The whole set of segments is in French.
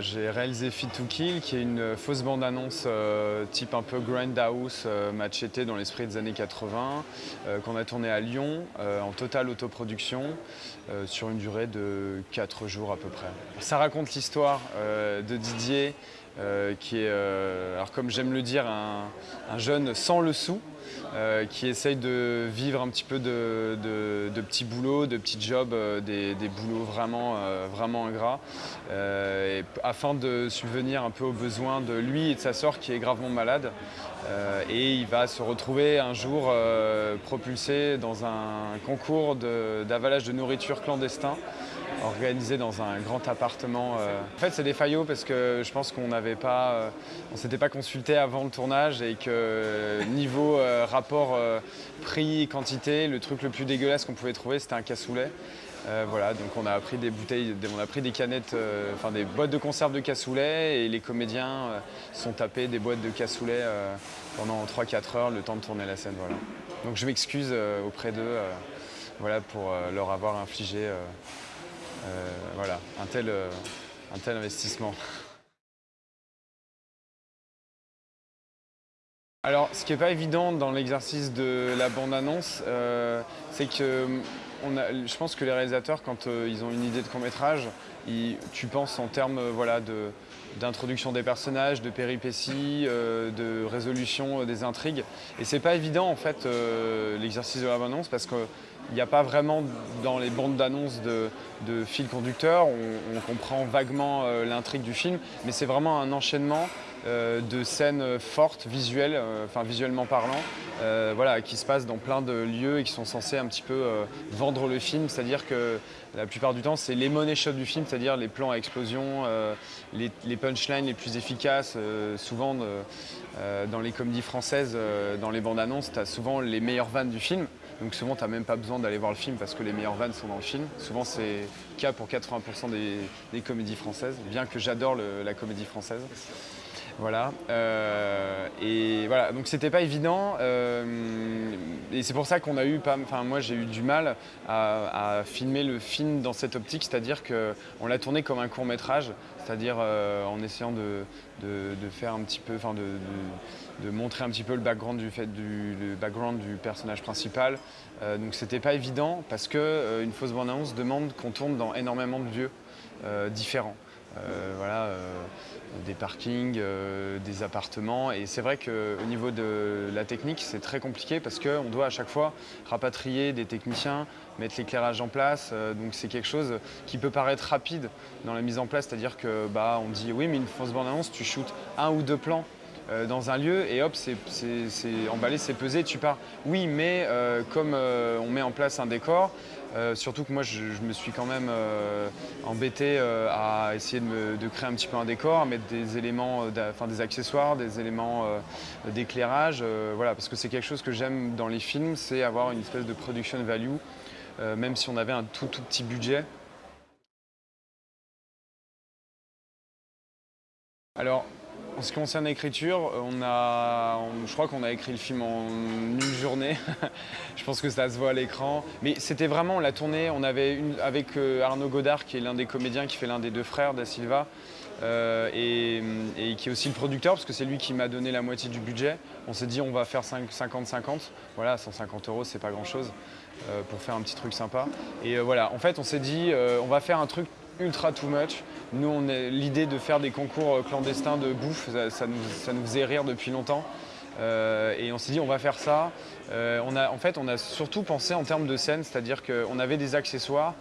J'ai réalisé Fit to Kill, qui est une fausse bande-annonce euh, type un peu Grindhouse, euh, machete dans l'esprit des années 80, euh, qu'on a tourné à Lyon en totale autoproduction sur une durée de 4 jours à peu près. Ça raconte l'histoire de Didier, qui est, alors comme j'aime le dire, un jeune sans le sou, euh, qui essaye de vivre un petit peu de, petits boulots, de petits jobs, euh, des, boulots vraiment, euh, vraiment ingrats, afin de subvenir un peu aux besoins de lui et de sa sœur qui est gravement malade. et il va se retrouver un jour propulsé dans un concours d'avalage de nourriture clandestin organisé dans un grand appartement. Euh. En fait, c'est des faillots parce que je pense qu'on n'avait pas, euh, on s'était pas consulté avant le tournage et que niveau euh, rapport prix-quantité, le truc le plus dégueulasse qu'on pouvait trouver, c'était un cassoulet. voilà, donc on a pris des bouteilles, on a pris des canettes, enfin des boîtes de conserve de cassoulet et les comédiens sont tapés des boîtes de cassoulet pendant 3-4 heures le temps de tourner la scène. Voilà. Donc je m'excuse auprès d'eux voilà, pour leur avoir infligé voilà, un tel, euh, un tel investissement. Alors, ce qui n'est pas évident dans l'exercice de la bande-annonce, euh, c'est que je pense que les réalisateurs, quand ils ont une idée de court-métrage, tu penses en termes voilà, d'introduction des personnages, de péripéties, de résolution des intrigues. Et c'est pas évident en fait l'exercice de la bande-annonce parce que il n'y a pas vraiment dans les bandes d'annonces de, fil conducteur, on, comprend vaguement euh, l'intrigue du film, mais c'est vraiment un enchaînement euh, de scènes fortes, visuelles, euh, enfin visuellement parlant, voilà, qui se passent dans plein de lieux et qui sont censés un petit peu vendre le film, c'est-à-dire que la plupart du temps c'est les money shots du film, c'est-à-dire les plans à explosion, les, les, punchlines les plus efficaces, souvent dans les comédies françaises, dans les bandes annonces, tu as souvent les meilleures vannes du film. Donc souvent, tu n'as même pas besoin d'aller voir le film parce que les meilleures vannes sont dans le film. Souvent, c'est le cas pour 80% des, comédies françaises, bien que j'adore la comédie française. Voilà. Euh, et voilà, donc c'était pas évident. Euh, et c'est pour ça qu'on a eu pas. Enfin, moi j'ai eu du mal à, filmer le film dans cette optique, c'est-à-dire qu'on l'a tourné comme un court métrage, c'est-à-dire euh, en essayant de, faire un petit peu. Enfin, de, montrer un petit peu le background du, personnage principal. donc c'était pas évident parce qu'une une fausse bande-annonce demande qu'on tourne dans énormément de lieux différents. Euh, voilà, euh, des parkings, euh, des appartements. Et c'est vrai qu'au niveau de la technique, c'est très compliqué parce qu'on doit à chaque fois rapatrier des techniciens, mettre l'éclairage en place. donc c'est quelque chose qui peut paraître rapide dans la mise en place, c'est-à-dire que bah, on dit oui mais une fausse bande-annonce, tu shootes un ou deux plans dans un lieu et hop, c'est emballé, c'est pesé, tu pars. Oui, mais comme on met en place un décor, euh, surtout que moi, je, me suis quand même euh, embêté euh, à essayer de, créer un petit peu un décor, mettre des éléments, enfin des accessoires, des éléments d'éclairage, voilà, parce que c'est quelque chose que j'aime dans les films, c'est avoir une espèce de production value, même si on avait un tout tout petit budget. Alors, en ce qui concerne l'écriture, je crois qu'on a écrit le film en une journée. je pense que ça se voit à l'écran. Mais c'était vraiment, on l'a tourné, on avait une, avec euh, Arnaud Godard, qui est l'un des comédiens, qui fait l'un des deux frères Da Silva, euh, et, qui est aussi le producteur, parce que c'est lui qui m'a donné la moitié du budget. On s'est dit, on va faire 50-50. Voilà, 150 euros, c'est pas grand-chose euh, pour faire un petit truc sympa. Et voilà, en fait, on s'est dit, on va faire un truc ultra too much. Nous, l'idée de faire des concours euh, clandestins de bouffe, ça, nous, faisait rire depuis longtemps. Euh, et on s'est dit on va faire ça. Euh, on a, en fait, on a surtout pensé en termes de scène, c'est-à-dire qu'on avait des accessoires,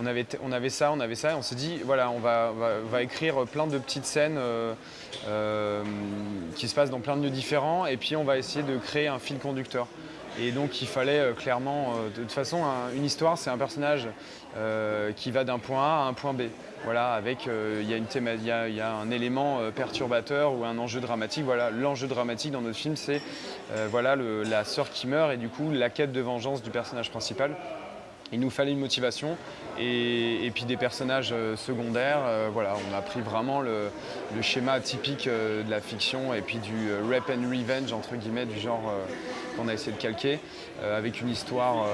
on avait, on avait ça, on avait ça, et on s'est dit voilà, on va, va, écrire plein de petites scènes qui se passent dans plein de lieux différents, et puis on va essayer de créer un fil conducteur. Et donc il fallait euh, clairement, euh, de toute façon, une histoire, c'est un personnage euh, qui va d'un point A à un point B. Voilà, avec il y, y, a un élément perturbateur ou un enjeu dramatique. Voilà, l'enjeu dramatique dans notre film, c'est voilà la sœur qui meurt et du coup la quête de vengeance du personnage principal. Il nous fallait une motivation et, puis des personnages secondaires. Voilà, on a pris vraiment le, schéma typique de la fiction et puis du rap and revenge entre guillemets du genre qu'on a essayé de calquer avec une histoire,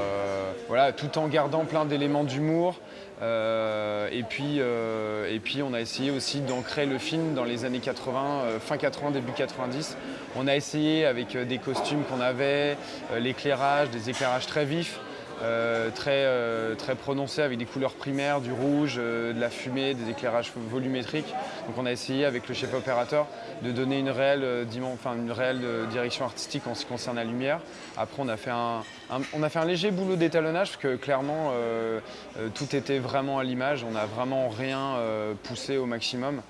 voilà, tout en gardant plein d'éléments d'humour. et, puis, et puis on a essayé aussi d'ancrer le film dans les années 80, fin 80, début 90. On a essayé avec des costumes qu'on avait, l'éclairage, des éclairages très vifs. Euh, très, euh, très prononcé avec des couleurs primaires, du rouge, euh, de la fumée, des éclairages volumétriques. Donc on a essayé avec le chef opérateur de donner une réelle, direction artistique en ce qui concerne la lumière. Après on a fait un, on a fait un léger boulot d'étalonnage parce que clairement tout était vraiment à l'image, on n'a vraiment rien poussé au maximum.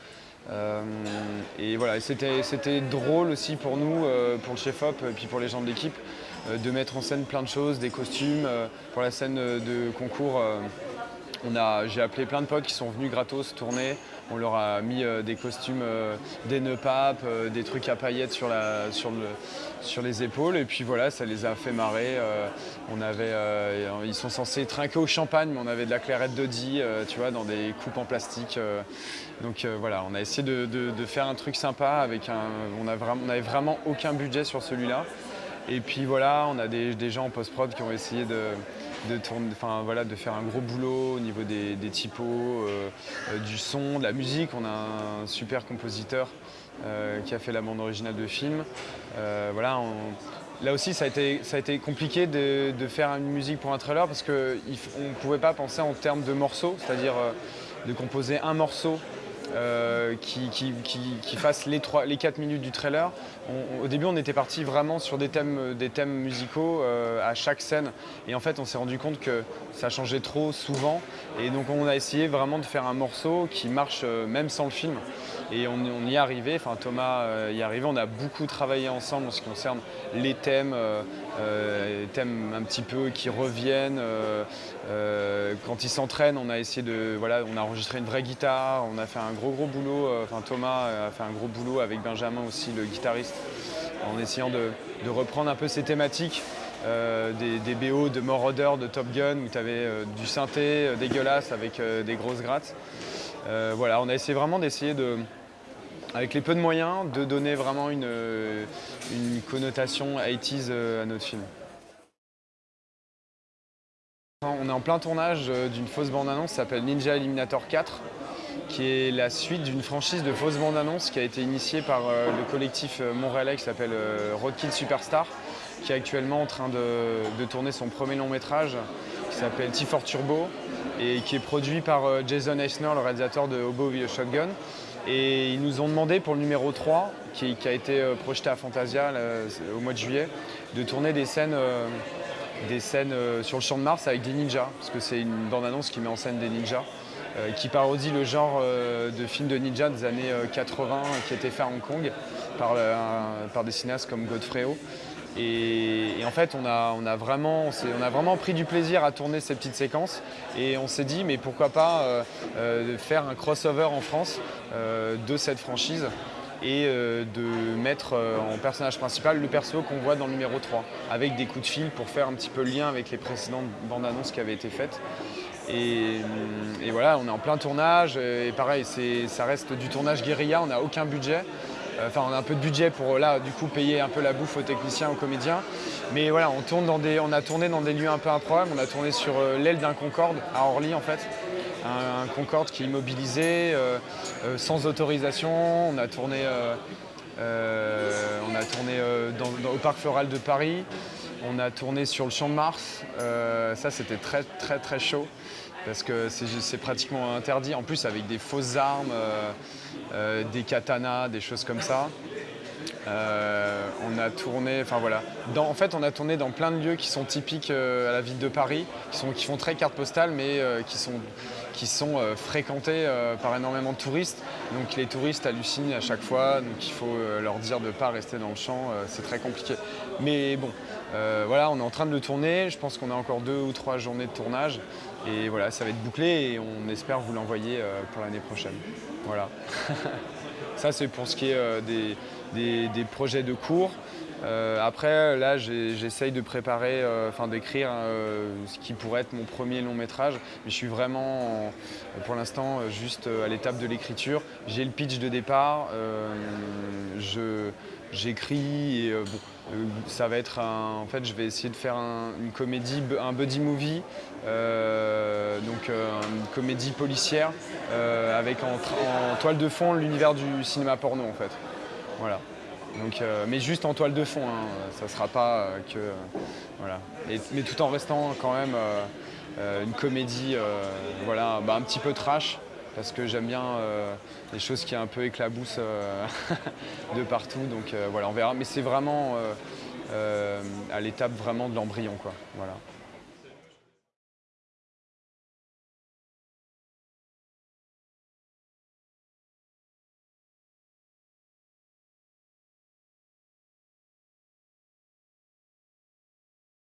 Et voilà, c'était drôle aussi pour nous, pour le chef-op et puis pour les gens de l'équipe, euh, de mettre en scène plein de choses, des costumes. Euh, pour la scène de concours, euh, j'ai appelé plein de potes qui sont venus gratos tourner. On leur a mis des costumes, des nœuds papes, des trucs à paillettes sur, les épaules. Et puis voilà, ça les a fait marrer. ils sont censés trinquer au champagne, mais on avait de la clairette de Die, tu vois, dans des coupes en plastique. donc voilà, on a essayé de, faire un truc sympa avec un. On n'avait vraiment aucun budget sur celui-là. Et puis voilà, on a des, gens en post-prod qui ont essayé de, de faire un gros boulot au niveau des, typos, euh, euh, du son, de la musique. On a un super compositeur euh, qui a fait la bande originale de film. voilà, là aussi, ça a été, ça a été compliqué de, faire une musique pour un trailer parce qu'on ne pouvait pas penser en termes de morceaux, c'est-à-dire de composer un morceau euh, qui, qui, fasse les, 3, les 4 minutes du trailer. au début, on était parti vraiment sur des thèmes, des thèmes musicaux euh, à chaque scène. Et en fait, on s'est rendu compte que ça changeait trop souvent. Et donc, on a essayé vraiment de faire un morceau qui marche euh, même sans le film. Et on, y est arrivé, enfin Thomas y est arrivé, on a beaucoup travaillé ensemble en ce qui concerne les thèmes, les thèmes un petit peu qui reviennent. quand il s'entraîne, on a essayé de, voilà, on a enregistré une vraie guitare, on a fait un gros gros boulot, euh, enfin Thomas a fait un gros boulot avec Benjamin aussi, le guitariste, en essayant de, reprendre un peu ces thématiques euh, des, BO de Moroder, de Top Gun, où tu avais euh, du synthé dégueulasse avec des grosses grattes. voilà, on a essayé vraiment d'essayer de, avec les peu de moyens, de donner vraiment une, une connotation 80s à notre film. On est en plein tournage d'une fausse bande-annonce qui s'appelle Ninja Eliminator 4 qui est la suite d'une franchise de fausses bandes annonces qui a été initiée par euh, le collectif euh, montréalais qui s'appelle euh, Roadkill Superstar, qui est actuellement en train de, tourner son premier long métrage qui s'appelle T4 Turbo et qui est produit par Jason Eisner, le réalisateur de Hobo Shotgun. Et ils nous ont demandé pour le numéro 3, qui, a été projeté à Fantasia au mois de juillet, de tourner des scènes, des scènes sur le champ de Mars avec des ninjas, parce que c'est une bande-annonce qui met en scène des ninjas. Euh, qui parodie le genre euh, de film de ninja des années 80 euh, qui était fait à Hong Kong par, des cinéastes comme Godfrey Et, en fait, on a, vraiment, on, a vraiment pris du plaisir à tourner ces petites séquences et on s'est dit, mais pourquoi pas faire un crossover en France de cette franchise et de mettre en personnage principal le perso qu'on voit dans le numéro 3, avec des coups de fil pour faire un petit peu le lien avec les précédentes bandes annonces qui avaient été faites. Et, voilà, on est en plein tournage. Et pareil, ça reste du tournage guérilla, on n'a aucun budget. Euh, enfin, on a un peu de budget pour là, du coup, payer un peu la bouffe aux techniciens, aux comédiens. Mais voilà, on, tourne dans des, on a tourné dans des lieux un peu improbables. On a tourné sur euh, l'aile d'un Concorde à Orly, en fait. Un, Concorde qui est immobilisé, euh, sans autorisation. On a tourné, on a tourné au Parc Floral de Paris. On a tourné sur le Champ de Mars. ça, c'était très, très, très chaud parce que c'est pratiquement interdit. En plus, avec des fausses armes, euh, euh, des katanas, des choses comme ça. Euh, on a tourné, enfin voilà. en fait, on a tourné dans plein de lieux qui sont typiques à la ville de Paris, qui, font très carte postale, mais qui sont, fréquentés par énormément de touristes. Donc les touristes hallucinent à chaque fois, donc il faut leur dire de ne pas rester dans le champ, c'est très compliqué. Mais bon, voilà, on est en train de le tourner, je pense qu'on a encore deux ou trois journées de tournage. Et voilà, ça va être bouclé et on espère vous l'envoyer euh, pour l'année prochaine. Voilà. ça, c'est pour ce qui est euh, des, projets de cours. Euh, après, là, j'essaye de préparer, enfin d'écrire euh, ce qui pourrait être mon premier long métrage. Mais je suis vraiment, pour l'instant, juste à l'étape de l'écriture. J'ai le pitch de départ, j'écris et ça va être en fait, je vais essayer de faire une comédie, un buddy movie, donc une comédie policière avec en, toile de fond l'univers du cinéma porno en fait. Voilà. Donc, euh, mais juste en toile de fond, hein. ça sera pas euh, que. voilà. mais tout en restant quand même euh, une comédie voilà, bah, un petit peu trash, parce que j'aime bien les choses qui un peu éclaboussent de partout. Donc voilà, on verra. Mais c'est vraiment à l'étape vraiment de l'embryon. Voilà.